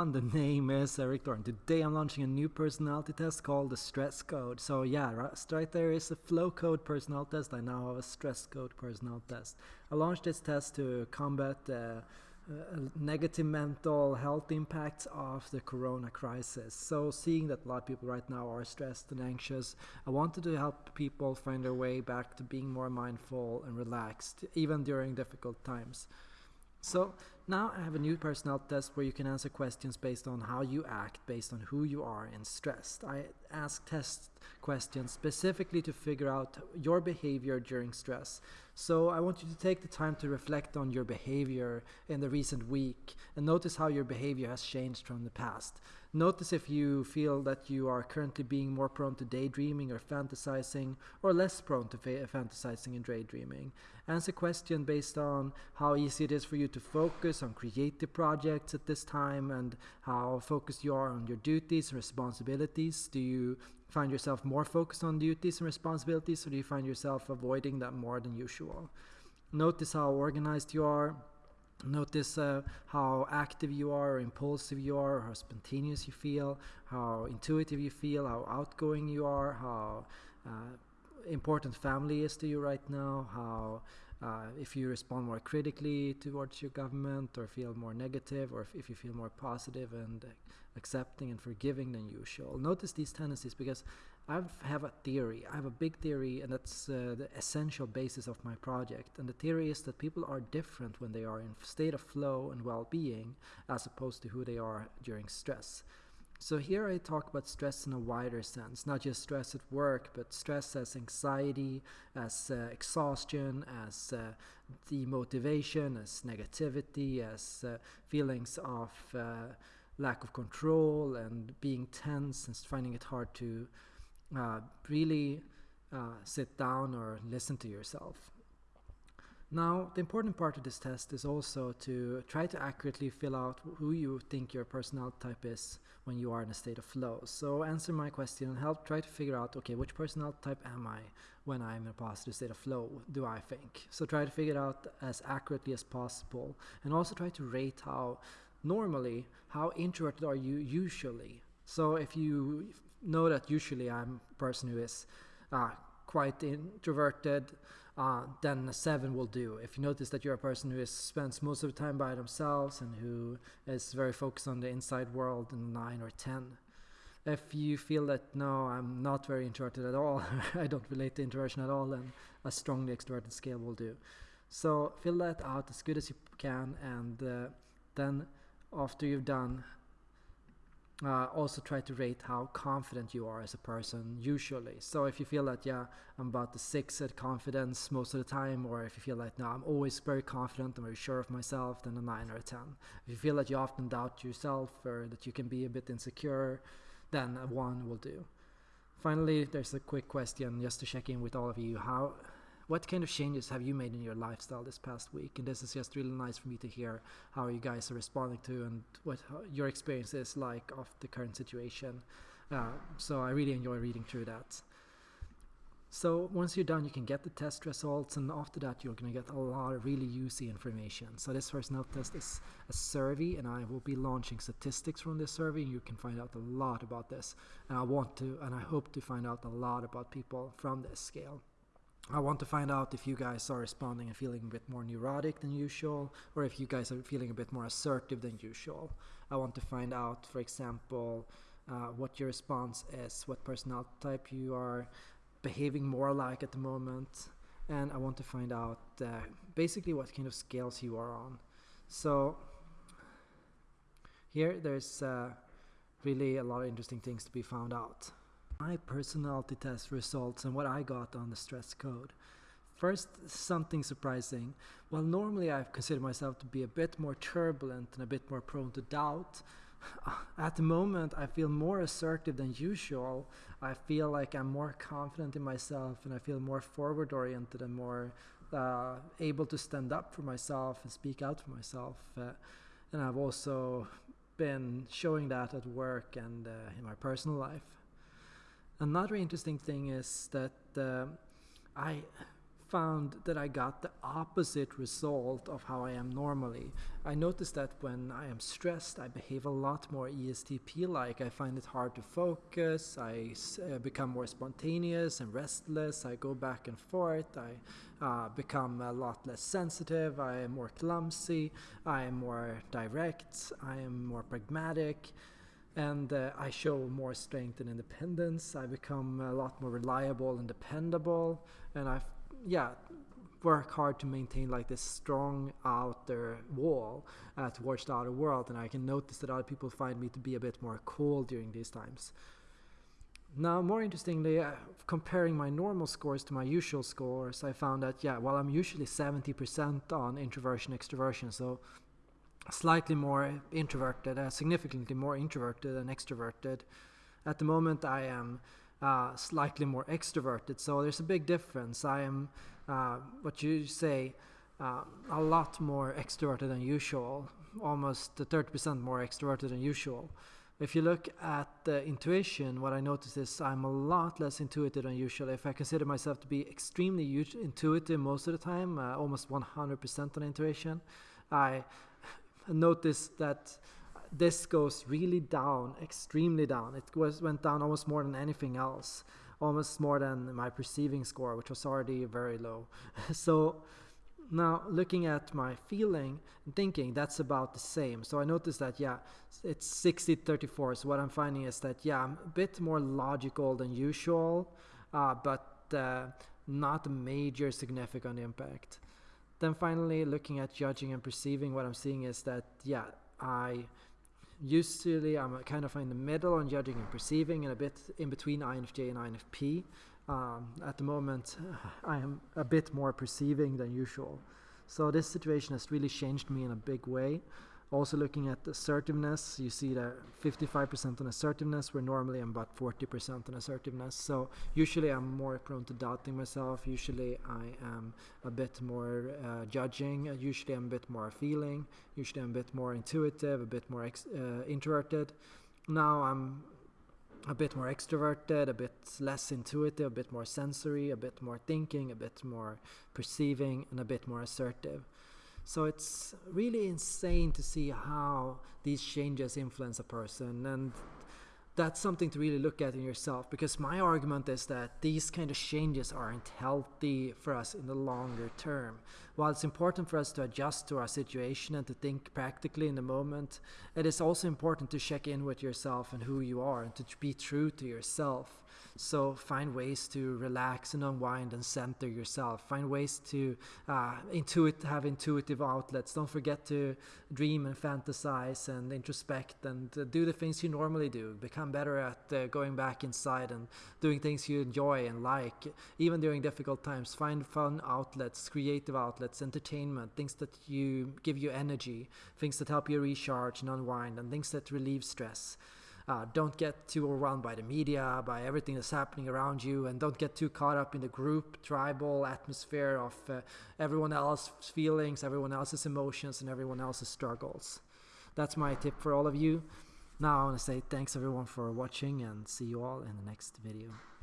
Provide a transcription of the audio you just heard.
everyone, the name is Erik Thor. Today I'm launching a new personality test called the Stress Code. So yeah, right there is a flow code personality test. I now have a stress code personality test. I launched this test to combat uh, uh, negative mental health impacts of the corona crisis. So seeing that a lot of people right now are stressed and anxious, I wanted to help people find their way back to being more mindful and relaxed, even during difficult times. So now I have a new personality test where you can answer questions based on how you act, based on who you are and stressed. I ask test questions specifically to figure out your behavior during stress. So I want you to take the time to reflect on your behavior in the recent week and notice how your behavior has changed from the past. Notice if you feel that you are currently being more prone to daydreaming or fantasizing or less prone to fantasizing and daydreaming. Answer question based on how easy it is for you to focus on creative projects at this time and how focused you are on your duties and responsibilities. Do you find yourself more focused on duties and responsibilities or do you find yourself avoiding that more than usual? Notice how organized you are Notice uh, how active you are, or impulsive you are, how spontaneous you feel, how intuitive you feel, how outgoing you are, how uh, important family is to you right now, how uh, if you respond more critically towards your government or feel more negative or if, if you feel more positive and accepting and forgiving than usual. Notice these tendencies because I have a theory. I have a big theory, and that's uh, the essential basis of my project. And the theory is that people are different when they are in state of flow and well-being, as opposed to who they are during stress. So here I talk about stress in a wider sense, not just stress at work, but stress as anxiety, as uh, exhaustion, as uh, demotivation, as negativity, as uh, feelings of uh, lack of control and being tense and finding it hard to uh, really uh, sit down or listen to yourself. Now, the important part of this test is also to try to accurately fill out who you think your personality type is when you are in a state of flow. So answer my question and help try to figure out, okay, which personality type am I when I'm in a positive state of flow, do I think? So try to figure it out as accurately as possible and also try to rate how normally, how introverted are you usually? So if you know that usually I'm a person who is uh, quite introverted, uh, then a 7 will do. If you notice that you're a person who is, spends most of the time by themselves and who is very focused on the inside world, then 9 or 10. If you feel that, no, I'm not very introverted at all, I don't relate to introversion at all, then a strongly extroverted scale will do. So fill that out as good as you can and uh, then after you've done uh, also try to rate how confident you are as a person usually. So if you feel that yeah i'm about the six at confidence most of the time or if you feel like no i'm always very confident i'm very sure of myself then a nine or a ten. If you feel that you often doubt yourself or that you can be a bit insecure then a one will do. Finally there's a quick question just to check in with all of you. How what kind of changes have you made in your lifestyle this past week? And this is just really nice for me to hear how you guys are responding to and what your experience is like of the current situation. Uh, so I really enjoy reading through that. So once you're done, you can get the test results, and after that, you're going to get a lot of really useful information. So this first note test is a survey, and I will be launching statistics from this survey, and you can find out a lot about this. And I want to, and I hope to find out a lot about people from this scale. I want to find out if you guys are responding and feeling a bit more neurotic than usual, or if you guys are feeling a bit more assertive than usual. I want to find out, for example, uh, what your response is, what personality type you are behaving more like at the moment, and I want to find out uh, basically what kind of scales you are on. So here there's uh, really a lot of interesting things to be found out my personality test results and what I got on the stress code. First, something surprising. Well, normally I've considered myself to be a bit more turbulent and a bit more prone to doubt. At the moment, I feel more assertive than usual. I feel like I'm more confident in myself and I feel more forward oriented and more uh, able to stand up for myself and speak out for myself. Uh, and I've also been showing that at work and uh, in my personal life. Another interesting thing is that uh, I found that I got the opposite result of how I am normally. I noticed that when I am stressed, I behave a lot more ESTP like. I find it hard to focus, I uh, become more spontaneous and restless, I go back and forth, I uh, become a lot less sensitive, I am more clumsy, I am more direct, I am more pragmatic and uh, I show more strength and independence. I become a lot more reliable and dependable, and I yeah work hard to maintain like this strong outer wall uh, towards the outer world and I can notice that other people find me to be a bit more cool during these times. Now more interestingly, uh, comparing my normal scores to my usual scores, I found that yeah, while I'm usually 70% on introversion extroversion, so slightly more introverted, uh, significantly more introverted than extroverted, at the moment I am uh, slightly more extroverted. So there's a big difference. I am, uh, what you say, uh, a lot more extroverted than usual, almost 30% more extroverted than usual. If you look at the intuition, what I notice is I'm a lot less intuitive than usual. If I consider myself to be extremely intuitive most of the time, uh, almost 100% on intuition, I notice that this goes really down, extremely down. It was went down almost more than anything else, almost more than my perceiving score, which was already very low. so now looking at my feeling and thinking, that's about the same. So I noticed that yeah, it's 60 34. So what I'm finding is that yeah, I'm a bit more logical than usual, uh, but uh, not a major significant impact. Then finally, looking at judging and perceiving, what I'm seeing is that yeah, I usually I'm kind of in the middle on judging and perceiving and a bit in between INFJ and INFP. Um, at the moment, I am a bit more perceiving than usual. So this situation has really changed me in a big way. Also looking at assertiveness, you see that 55% on assertiveness, where normally I'm about 40% on assertiveness. So usually I'm more prone to doubting myself. Usually I am a bit more uh, judging. Uh, usually I'm a bit more feeling. Usually I'm a bit more intuitive, a bit more uh, introverted. Now I'm a bit more extroverted, a bit less intuitive, a bit more sensory, a bit more thinking, a bit more perceiving, and a bit more assertive. So it's really insane to see how these changes influence a person and that's something to really look at in yourself because my argument is that these kind of changes aren't healthy for us in the longer term. While it's important for us to adjust to our situation and to think practically in the moment, it is also important to check in with yourself and who you are and to be true to yourself. So find ways to relax and unwind and center yourself. Find ways to uh, intuit have intuitive outlets. Don't forget to dream and fantasize and introspect and uh, do the things you normally do. Become better at uh, going back inside and doing things you enjoy and like. Even during difficult times, find fun outlets, creative outlets, entertainment, things that you give you energy, things that help you recharge and unwind, and things that relieve stress. Uh, don't get too overwhelmed by the media, by everything that's happening around you, and don't get too caught up in the group, tribal atmosphere of uh, everyone else's feelings, everyone else's emotions, and everyone else's struggles. That's my tip for all of you. Now I want to say thanks everyone for watching and see you all in the next video.